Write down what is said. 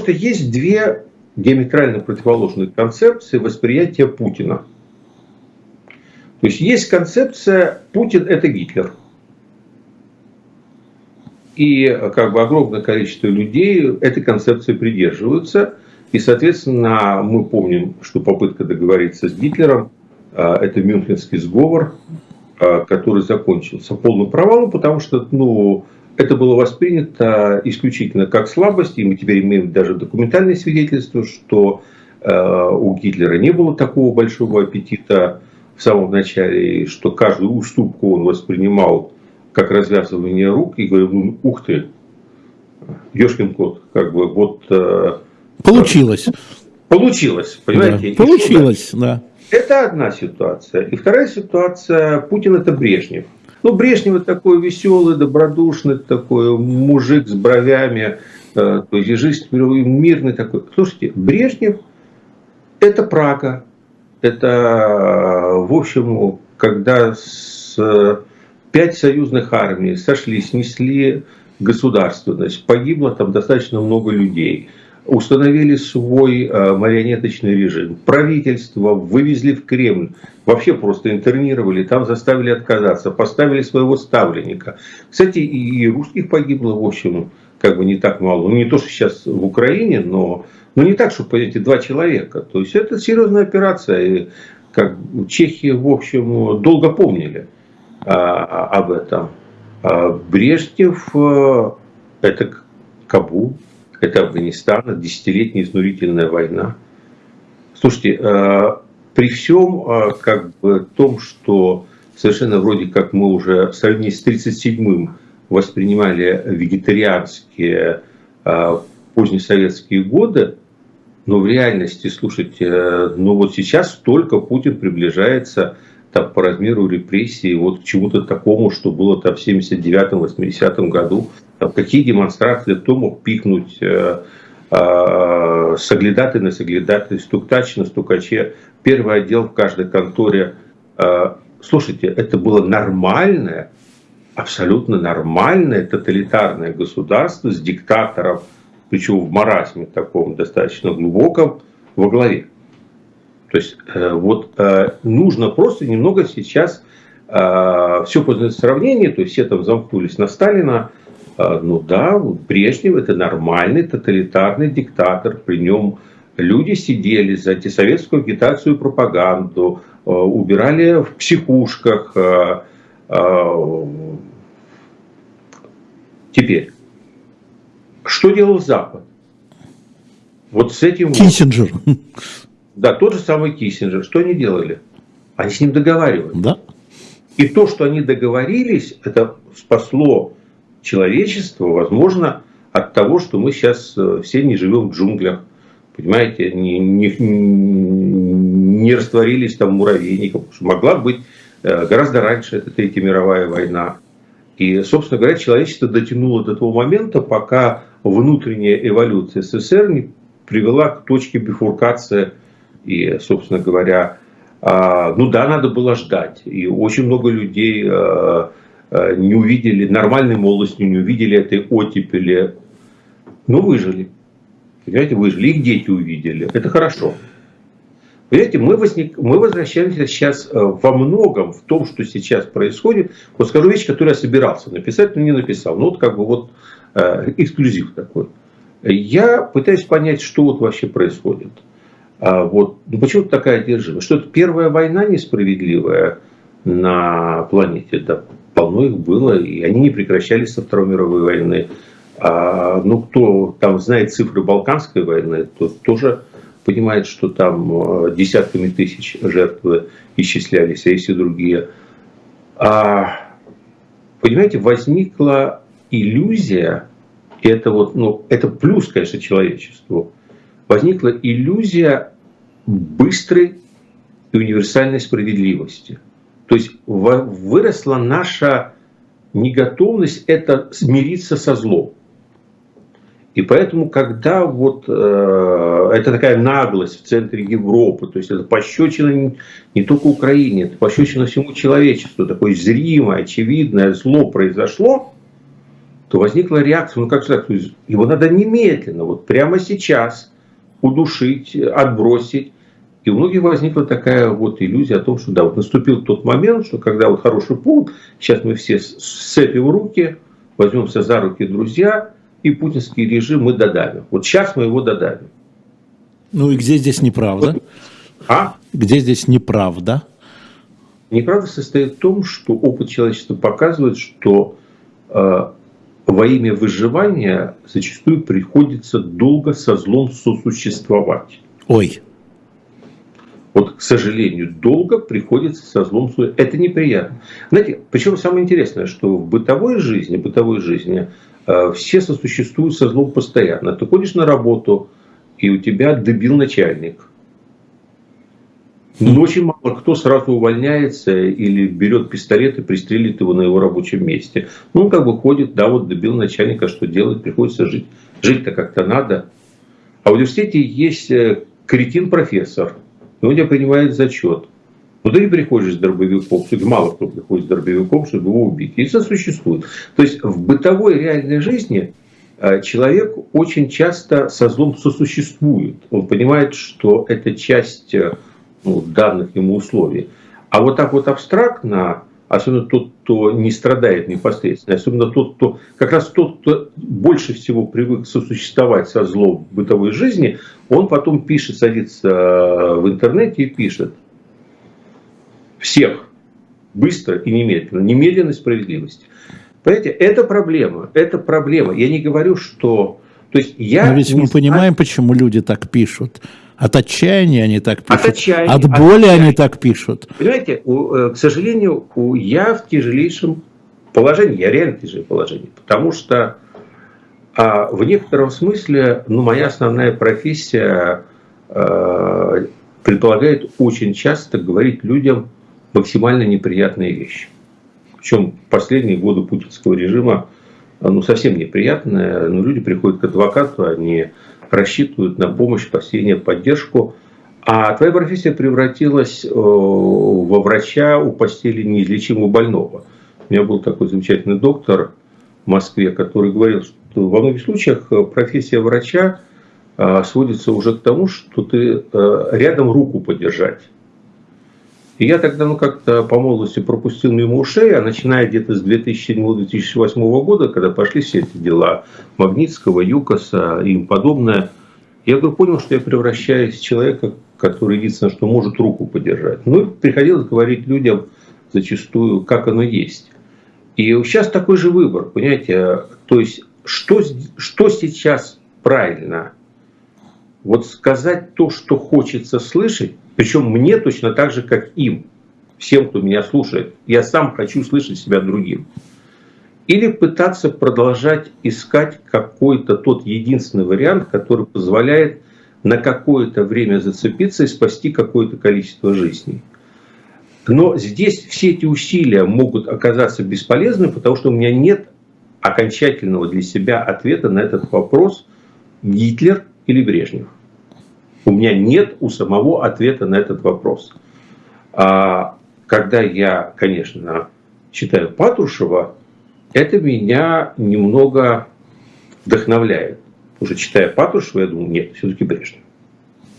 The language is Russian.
что есть две диаметрально противоположные концепции восприятия Путина. То есть есть концепция Путин это Гитлер. И как бы огромное количество людей этой концепции придерживаются. И, соответственно, мы помним, что попытка договориться с Гитлером а, – это Мюнхенский сговор, а, который закончился полным провалом, потому что ну, это было воспринято исключительно как слабость, и мы теперь имеем даже документальные свидетельства, что а, у Гитлера не было такого большого аппетита в самом начале, что каждую уступку он воспринимал как развязывание рук и говорил, ну, ух ты, ешкин кот, как бы вот... Э, получилось. Получилось, понимаете? Да. Получилось, да. Это одна ситуация. И вторая ситуация, Путин это Брежнев. Ну, Брежнев такой веселый, добродушный, такой мужик с бровями, э, то есть жизнь мирный такой. Слушайте, Брежнев это Прага. Это, в общем, когда с пять союзных армий сошли, снесли государственность, погибло там достаточно много людей, установили свой э, марионеточный режим, правительство вывезли в Кремль, вообще просто интернировали, там заставили отказаться, поставили своего ставленника. Кстати, и русских погибло, в общем, как бы не так мало. Ну, не то, что сейчас в Украине, но, но не так, чтобы, понимаете, два человека. То есть это серьезная операция. И как Чехии, в общем, долго помнили. А, об этом. А Брежнев э, – это Кабул, это Афганистан, это десятилетняя изнурительная война. Слушайте, э, при всем э, как бы, том, что совершенно вроде как мы уже в сравнении с 1937-м воспринимали вегетарианские позднесоветские годы, но в реальности, слушайте, ну вот сейчас только Путин приближается там, по размеру репрессий вот к чему-то такому, что было там в 79-80 году. Там, какие демонстрации, кто мог пикнуть э, э, соглядаты на соглядаты, стуктач на стукаче, первый отдел в каждой конторе. Э, слушайте, это было нормальное, абсолютно нормальное тоталитарное государство с диктатором, причем в маразме таком достаточно глубоком, во главе. То есть вот нужно просто немного сейчас все сравнение, то есть все там замкнулись на Сталина, ну да, Брежнев это нормальный тоталитарный диктатор, при нем люди сидели за антисоветскую агитацию и пропаганду, убирали в психушках. Теперь, что делал Запад? Вот с этим... Киссинджер. Да, тот же самый Киссинджер. Что они делали? Они с ним договаривались. Да. И то, что они договорились, это спасло человечество, возможно, от того, что мы сейчас э, все не живем в джунглях. Понимаете, не, не, не растворились там муравейником. Могла быть э, гораздо раньше, это Третья мировая война. И, собственно говоря, человечество дотянуло до того момента, пока внутренняя эволюция СССР не привела к точке бифуркации и, собственно говоря, а, ну да, надо было ждать. И очень много людей а, не увидели нормальной молодости, не увидели этой оттепели, но выжили. Понимаете, выжили. Их дети увидели. Это хорошо. Понимаете, мы, возник, мы возвращаемся сейчас во многом в том, что сейчас происходит. Вот скажу вещь, которую я собирался написать, но не написал. Ну вот как бы вот эксклюзив такой. Я пытаюсь понять, что вот вообще происходит. А вот, ну почему такая одержимость? Что это первая война несправедливая на планете? Да, полно их было, и они не прекращались со Второй мировой войны. А, ну, кто там знает цифры Балканской войны, тот тоже понимает, что там э, десятками тысяч жертв исчислялись, а есть и другие. А, понимаете, возникла иллюзия, и это вот, ну, это плюс, конечно, человечеству, возникла иллюзия быстрой и универсальной справедливости. То есть выросла наша неготовность это смириться со злом. И поэтому, когда вот э, это такая наглость в центре Европы, то есть это пощечина не, не только Украине, это пощечина всему человечеству, такое зримое, очевидное зло произошло, то возникла реакция, ну как сказать, его надо немедленно, вот прямо сейчас удушить, отбросить. И у многих возникла такая вот иллюзия о том, что да, вот наступил тот момент, что когда вот хороший повод, сейчас мы все сцепим руки, возьмемся за руки друзья, и путинский режим мы додавим. Вот сейчас мы его додавим. Ну и где здесь неправда? А? Где здесь неправда? Неправда состоит в том, что опыт человечества показывает, что э, во имя выживания зачастую приходится долго со злом сосуществовать. Ой. Вот, к сожалению, долго приходится со злом Это неприятно. Знаете, причем самое интересное, что в бытовой жизни, бытовой жизни э, все сосуществуют со злом постоянно. Ты ходишь на работу, и у тебя добил начальник. Но очень мало кто сразу увольняется или берет пистолет и пристрелит его на его рабочем месте. Ну, он как бы ходит, да, вот добил начальника, что делать, приходится жить. Жить-то как-то надо. А в университете есть э, кретин-профессор, и он тебя принимает зачет. Но ты не приходишь с дробовиком, мало кто приходит с дробовиком, чтобы его убить. И это существует. То есть в бытовой реальной жизни э, человек очень часто со злом сосуществует. Он понимает, что это часть э, ну, данных ему условий. А вот так вот абстрактно, особенно тот, кто не страдает непосредственно, особенно тот, кто, как раз тот, кто больше всего привык сосуществовать со злом в бытовой жизни, он потом пишет, садится в интернете и пишет всех быстро и немедленно, немедленной справедливости. Понимаете, это проблема, это проблема. Я не говорю, что... То есть я Но ведь мы знаю... понимаем, почему люди так пишут. От отчаяния они так пишут. От, отчаяния, от боли от они так пишут. Понимаете, у, э, к сожалению, у, я в тяжелейшем положении, я реально в тяжелом положении, потому что а, в некотором смысле ну, моя основная профессия а, предполагает очень часто говорить людям максимально неприятные вещи. Причем последние годы путинского режима ну, совсем неприятное, но люди приходят к адвокату, они рассчитывают на помощь, спасение, поддержку. А твоя профессия превратилась э, во врача у постели неизлечимого больного. У меня был такой замечательный доктор в Москве, который говорил, что во многих случаях э, профессия врача э, сводится уже к тому, что ты рядом руку подержать. И я тогда ну, как-то по молодости пропустил мимо ушей, а начиная где-то с 2007-2008 года, когда пошли все эти дела Магнитского, Юкоса и им подобное, я вдруг понял, что я превращаюсь в человека, который единственное, что может руку подержать. Ну, приходилось говорить людям зачастую, как оно есть. И сейчас такой же выбор, понимаете, то есть, что, что сейчас правильно? Вот сказать то, что хочется слышать, причем мне точно так же, как им, всем, кто меня слушает. Я сам хочу слышать себя другим. Или пытаться продолжать искать какой-то тот единственный вариант, который позволяет на какое-то время зацепиться и спасти какое-то количество жизней. Но здесь все эти усилия могут оказаться бесполезны, потому что у меня нет окончательного для себя ответа на этот вопрос Гитлер или Брежнев. У меня нет у самого ответа на этот вопрос. А когда я, конечно, читаю Патрушева, это меня немного вдохновляет. Уже читая Патрушева, я думаю, нет, все-таки Брежнев.